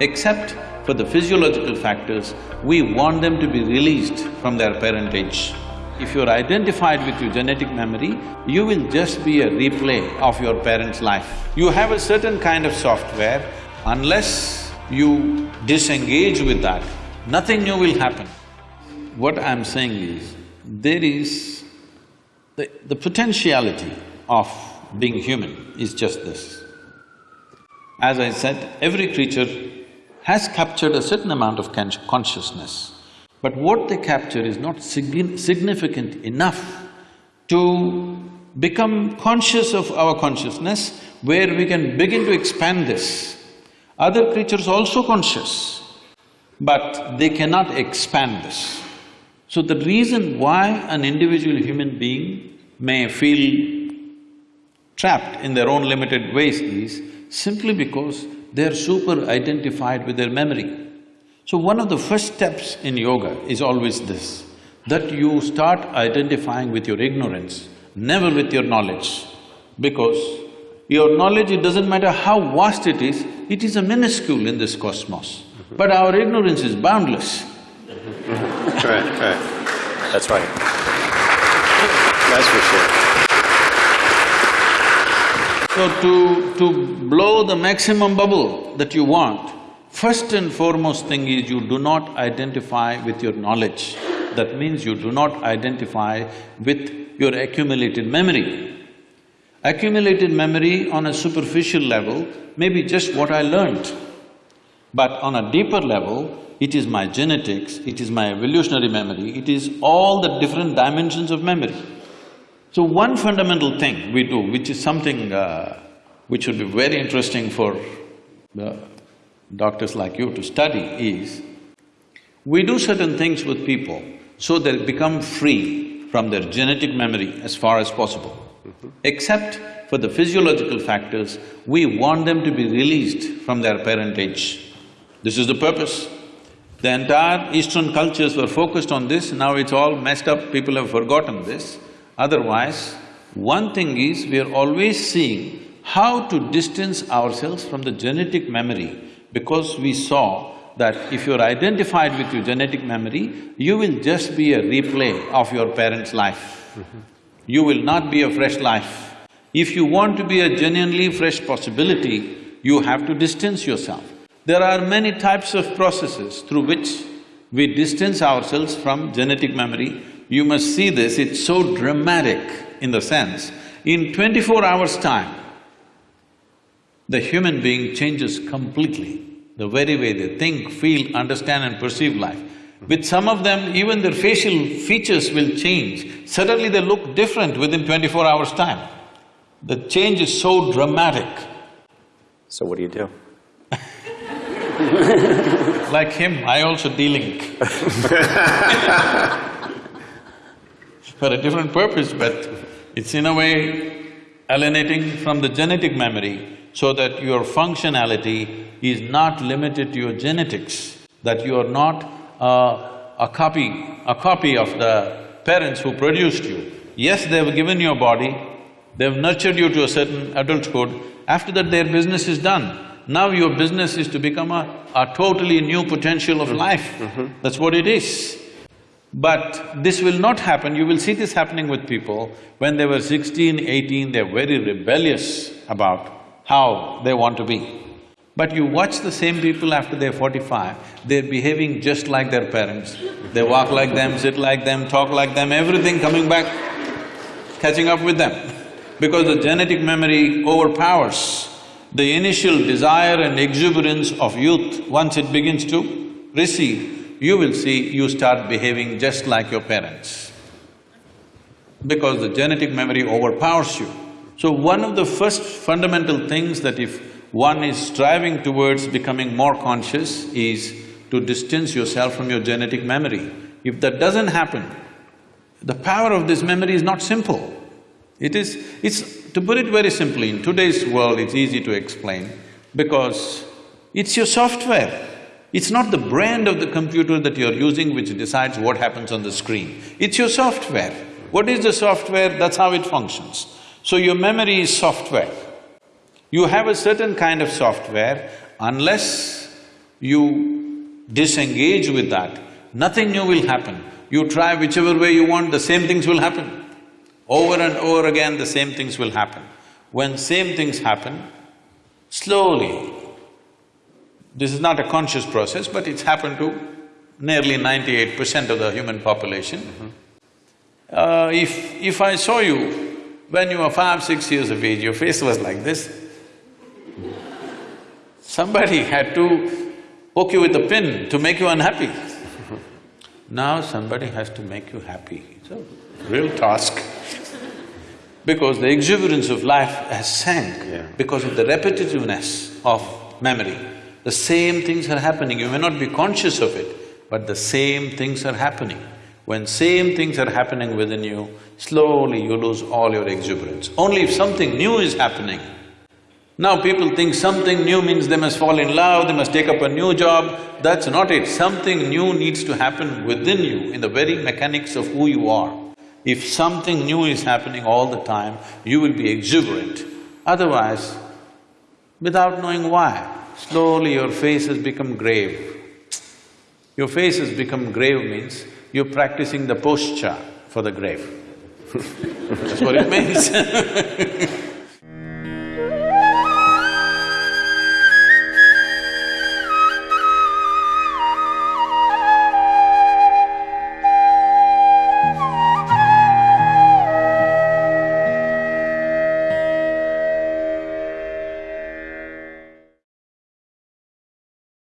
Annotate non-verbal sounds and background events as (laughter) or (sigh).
Except for the physiological factors, we want them to be released from their parentage. If you're identified with your genetic memory, you will just be a replay of your parents' life. You have a certain kind of software, unless you disengage with that, nothing new will happen. What I'm saying is, there is… the, the potentiality of being human is just this. As I said, every creature has captured a certain amount of consciousness, but what they capture is not significant enough to become conscious of our consciousness where we can begin to expand this. Other creatures also conscious, but they cannot expand this. So the reason why an individual human being may feel trapped in their own limited ways is simply because they're super identified with their memory. So one of the first steps in yoga is always this, that you start identifying with your ignorance, never with your knowledge. Because your knowledge, it doesn't matter how vast it is, it is a minuscule in this cosmos. But our ignorance is boundless. (laughs) Correct, correct. That's right. That's for sure. So to… to blow the maximum bubble that you want, first and foremost thing is you do not identify with your knowledge. That means you do not identify with your accumulated memory. Accumulated memory on a superficial level may be just what I learned. But on a deeper level, it is my genetics, it is my evolutionary memory, it is all the different dimensions of memory. So one fundamental thing we do, which is something uh, which would be very interesting for the doctors like you to study is, we do certain things with people so they become free from their genetic memory as far as possible. Mm -hmm. Except for the physiological factors, we want them to be released from their parentage. This is the purpose. The entire eastern cultures were focused on this, now it's all messed up, people have forgotten this. Otherwise, one thing is we are always seeing how to distance ourselves from the genetic memory because we saw that if you're identified with your genetic memory, you will just be a replay of your parents' life. You will not be a fresh life. If you want to be a genuinely fresh possibility, you have to distance yourself. There are many types of processes through which we distance ourselves from genetic memory you must see this, it's so dramatic in the sense, in twenty-four hours' time, the human being changes completely, the very way they think, feel, understand and perceive life. With some of them, even their facial features will change. Suddenly they look different within twenty-four hours' time. The change is so dramatic. So what do you do? (laughs) like him, I also de-link (laughs) for a different purpose, but it's in a way alienating from the genetic memory so that your functionality is not limited to your genetics, that you are not a copy… a copy of the parents who produced you. Yes, they've given you a body, they've nurtured you to a certain adulthood, after that their business is done. Now your business is to become a, a totally new potential of life. Mm -hmm. That's what it is. But this will not happen, you will see this happening with people, when they were sixteen, eighteen, they're very rebellious about how they want to be. But you watch the same people after they're forty-five, they're behaving just like their parents. They walk like them, sit like them, talk like them, everything coming back, catching up with them. Because the genetic memory overpowers the initial desire and exuberance of youth once it begins to recede you will see you start behaving just like your parents because the genetic memory overpowers you. So one of the first fundamental things that if one is striving towards becoming more conscious is to distance yourself from your genetic memory. If that doesn't happen, the power of this memory is not simple. It is… it's… to put it very simply, in today's world it's easy to explain because it's your software. It's not the brand of the computer that you're using which decides what happens on the screen. It's your software. What is the software? That's how it functions. So your memory is software. You have a certain kind of software unless you disengage with that, nothing new will happen. You try whichever way you want, the same things will happen. Over and over again, the same things will happen. When same things happen, slowly, this is not a conscious process, but it's happened to nearly ninety-eight percent of the human population. Uh, if… if I saw you when you were five, six years of age, your face was like this, somebody had to poke you with a pin to make you unhappy. Now somebody has to make you happy. It's a real task. Because the exuberance of life has sank Yeah. because of the repetitiveness of memory. The same things are happening, you may not be conscious of it, but the same things are happening. When same things are happening within you, slowly you lose all your exuberance. Only if something new is happening, now people think something new means they must fall in love, they must take up a new job. That's not it. Something new needs to happen within you, in the very mechanics of who you are. If something new is happening all the time, you will be exuberant. Otherwise, without knowing why, slowly your face has become grave. Your face has become grave means you're practicing the posture for the grave. (laughs) That's what it means (laughs)